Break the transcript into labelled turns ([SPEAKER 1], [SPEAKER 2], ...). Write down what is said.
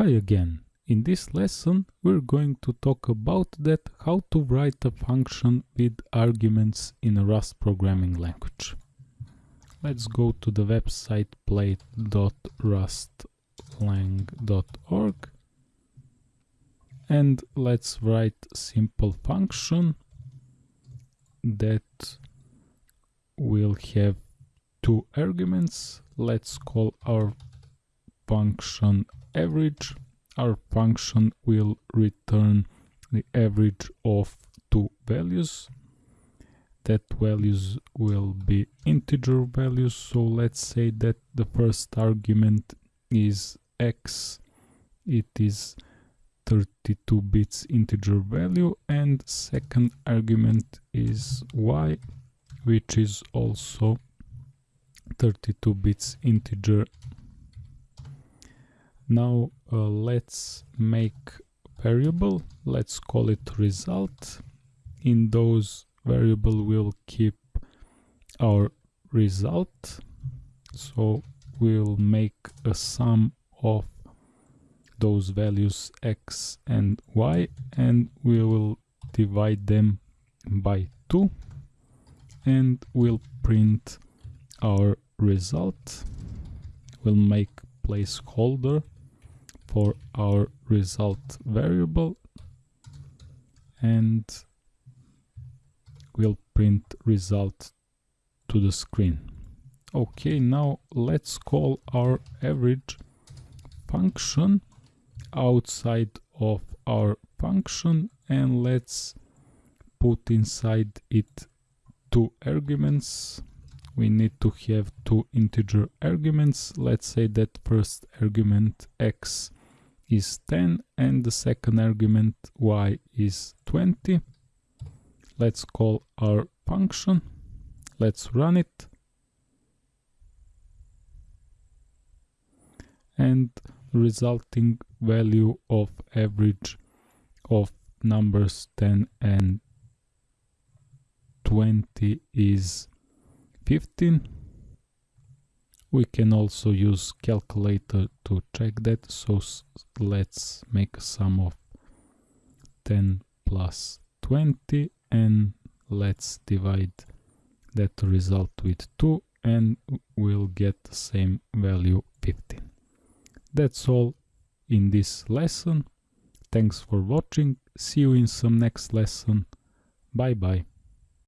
[SPEAKER 1] Hi again. In this lesson we're going to talk about that how to write a function with arguments in a Rust programming language. Let's go to the website play.rustlang.org and let's write simple function that will have two arguments. Let's call our function average, our function will return the average of two values. That values will be integer values. So let's say that the first argument is x. It is 32 bits integer value and second argument is y which is also 32 bits integer now uh, let's make variable. Let's call it result. In those variable we'll keep our result. So we'll make a sum of those values x and y and we will divide them by 2 and we'll print our result. We'll make placeholder for our result variable. And we'll print result to the screen. Okay, now let's call our average function outside of our function and let's put inside it two arguments. We need to have two integer arguments. Let's say that first argument x is 10 and the second argument y is 20. Let's call our function. Let's run it. And resulting value of average of numbers 10 and 20 is 15 we can also use calculator to check that so let's make a sum of 10 plus 20 and let's divide that result with 2 and we'll get the same value 15 that's all in this lesson. Thanks for watching. See you in some next lesson. Bye bye